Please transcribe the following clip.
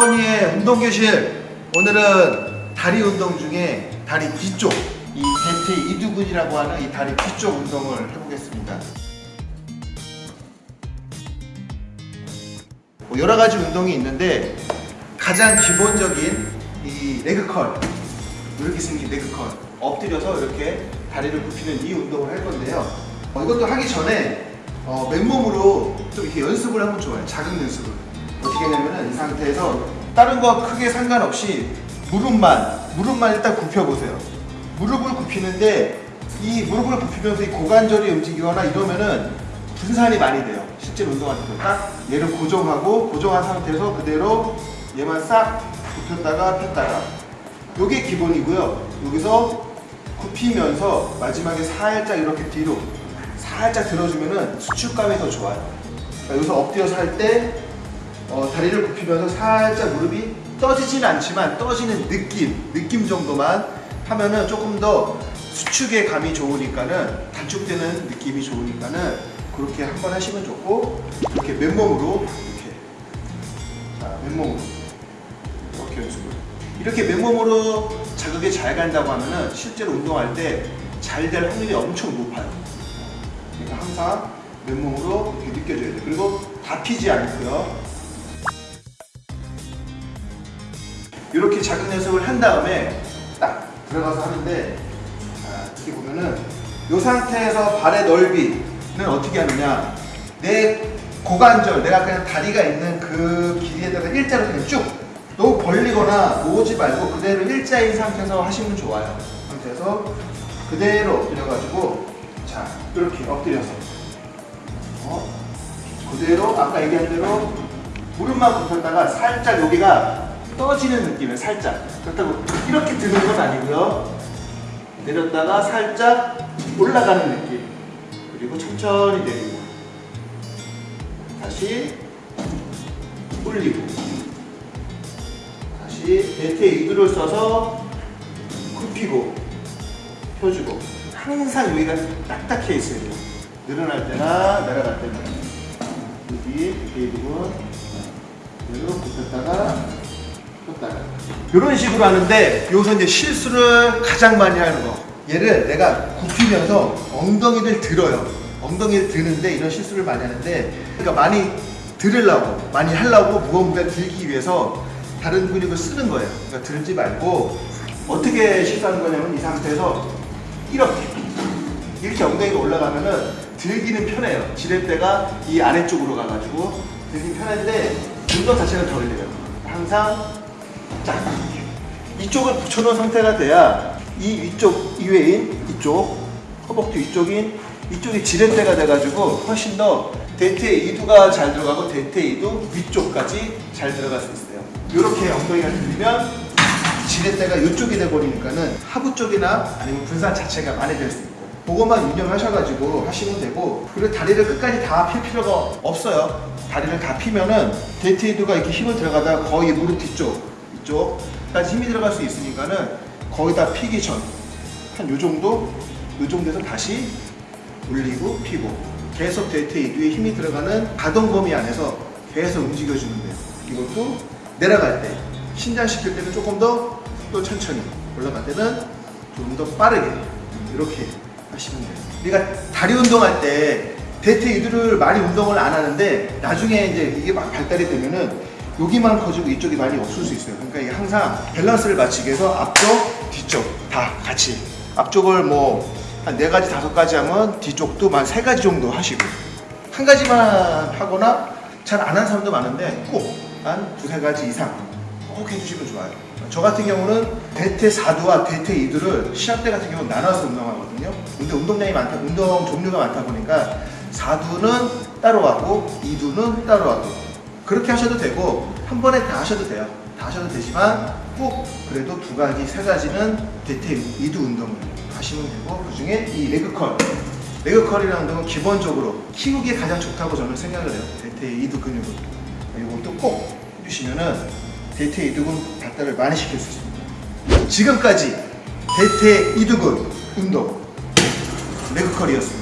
허니의 운동교실. 오늘은 다리 운동 중에 다리 뒤쪽 이 대퇴 이두근이라고 하는 이 다리 뒤쪽 운동을 해보겠습니다. 뭐 여러 가지 운동이 있는데 가장 기본적인 이 레그컬 이렇게 생긴 레그컬. 엎드려서 이렇게 다리를 굽히는 이 운동을 할 건데요. 어, 이것도 하기 전에 어, 맨몸으로 좀 이렇게 연습을 하면 좋아요. 자극 연습을 어떻게 하냐면은 이 상태에서 다른 거 크게 상관없이 무릎만 무릎만 일단 굽혀보세요. 무릎을 굽히는데 이 무릎을 굽히면서 이 고관절이 움직이거나 이러면은 분산이 많이 돼요. 실제로 운동할 때딱 얘를 고정하고 고정한 상태에서 그대로 얘만 싹 굽혔다가 폈다가 요게 기본이고요. 여기서 굽히면서 마지막에 살짝 이렇게 뒤로 살짝 들어주면은 수축감이 더 좋아요. 그러니까 여기서 엎드려서 할 때 어, 다리를 굽히면서 살짝 무릎이 떠지진 않지만 떠지는 느낌, 느낌 정도만 하면은 조금 더 수축의 감이 좋으니까는 단축되는 느낌이 좋으니까는 그렇게 한번 하시면 좋고 이렇게 맨몸으로 이렇게 자 맨몸으로 이렇게 연습을 이렇게 맨몸으로 자극이 잘 간다고 하면은 실제로 운동할 때 잘 될 확률이 엄청 높아요. 그러니까 항상 맨몸으로 이렇게 느껴져야 돼. 그리고 다 피지 않고요. 이렇게 자극 연습을 한 다음에 딱 들어가서 하는데 자, 이렇게 보면은 이 상태에서 발의 넓이는 어떻게 하느냐. 내 고관절 내가 그냥 다리가 있는 그 길이에다가 일자로 그냥 쭉 너무 벌리거나 모으지 말고 그대로 일자인 상태에서 하시면 좋아요. 상태에서 그대로 엎드려가지고 자 이렇게 엎드려서. 어? 그대로 아까 얘기한 대로 무릎만 굽혔다가 살짝 여기가 떠지는 느낌이에요 살짝. 그렇다고 이렇게 드는 건 아니고요. 내렸다가 살짝 올라가는 느낌. 그리고 천천히 내리고. 다시 올리고. 다시 대퇴 이두를 써서 굽히고 펴주고. 항상 여기가 딱딱해 있어요. 늘어날 때나 내려갈 때나. 여기 이두는 그대로 굽혔다가 이런 식으로 하는데 여기서 이제 실수를 가장 많이 하는 거. 얘를 내가 굽히면서 엉덩이를 들어요. 엉덩이를 드는데 이런 실수를 많이 하는데 그러니까 많이 들으려고 많이 하려고 무게를 들기 위해서 다른 근육을 쓰는 거예요. 그러니까 들지 말고 어떻게 실수하는 거냐면 이 상태에서 이렇게 이렇게 엉덩이가 올라가면은 들기는 편해요. 지렛대가 이 아래쪽으로 가가지고 들기 편한데 운동 자체가 덜 돼요. 항상 자, 이쪽을 붙여놓은 상태가 돼야 이 위쪽 이외인 이쪽 허벅지 위쪽인 이쪽이 지렛대가 돼가지고 훨씬 더 대퇴 이두가 잘 들어가고 대퇴 이두 위쪽까지 잘 들어갈 수 있어요. 이렇게 엉덩이가 들리면 지렛대가 이쪽이 돼버리니까는 하부 쪽이나 아니면 분산 자체가 많이 될 수 있고 그것만 유념하셔가지고 하시면 되고 그리고 다리를 끝까지 다 필 필요가 없어요. 다리를 다 피면은 대퇴 이두가 이렇게 힘을 들어가다 거의 무릎 뒤쪽 이쪽까지 힘이 들어갈 수 있으니까는 거의 다 피기 전. 한 요 정도? 요 정도에서 다시 올리고 피고. 계속 대퇴 이두에 힘이 들어가는 가동 범위 안에서 계속 움직여 주는 거예요. 이것도 내려갈 때 신장시킬 때는 조금 더 또 천천히 올라갈 때는 좀 더 빠르게 이렇게 하시면 돼요. 우리가 다리 운동할 때 대퇴 이두를 많이 운동을 안 하는데 나중에 이제 이게 막 발달이 되면은 여기만 커지고 이쪽이 많이 없을 수 있어요. 그러니까 이게 항상 밸런스를 맞추기 위해서 앞쪽, 뒤쪽 다 같이 앞쪽을 뭐 한 네 가지, 다섯 가지 하면 뒤쪽도 한세 가지 정도 하시고 한 가지만 하거나 잘 안 하는 사람도 많은데 꼭한 두세 가지 이상 꼭 해주시면 좋아요. 저 같은 경우는 대퇴 4두와 대퇴 2두를 시합 때 같은 경우는 나눠서 운동하거든요. 근데 운동량이 많다, 운동 종류가 많다 보니까 4두는 따로 하고 2두는 따로 하고 그렇게 하셔도 되고 한 번에 다 하셔도 돼요. 다 하셔도 되지만 꼭 그래도 두 가지, 세 가지는 대퇴 이두 운동을 하시면 되고 그 중에 이 레그컬 레그컬이라는 운동은 기본적으로 키우기에 가장 좋다고 저는 생각을 해요. 대퇴 이두 근육을 이것도 꼭 해주시면은 대퇴 이두근 발달을 많이 시킬 수 있습니다. 지금까지 대퇴 이두근 운동 레그컬이었습니다.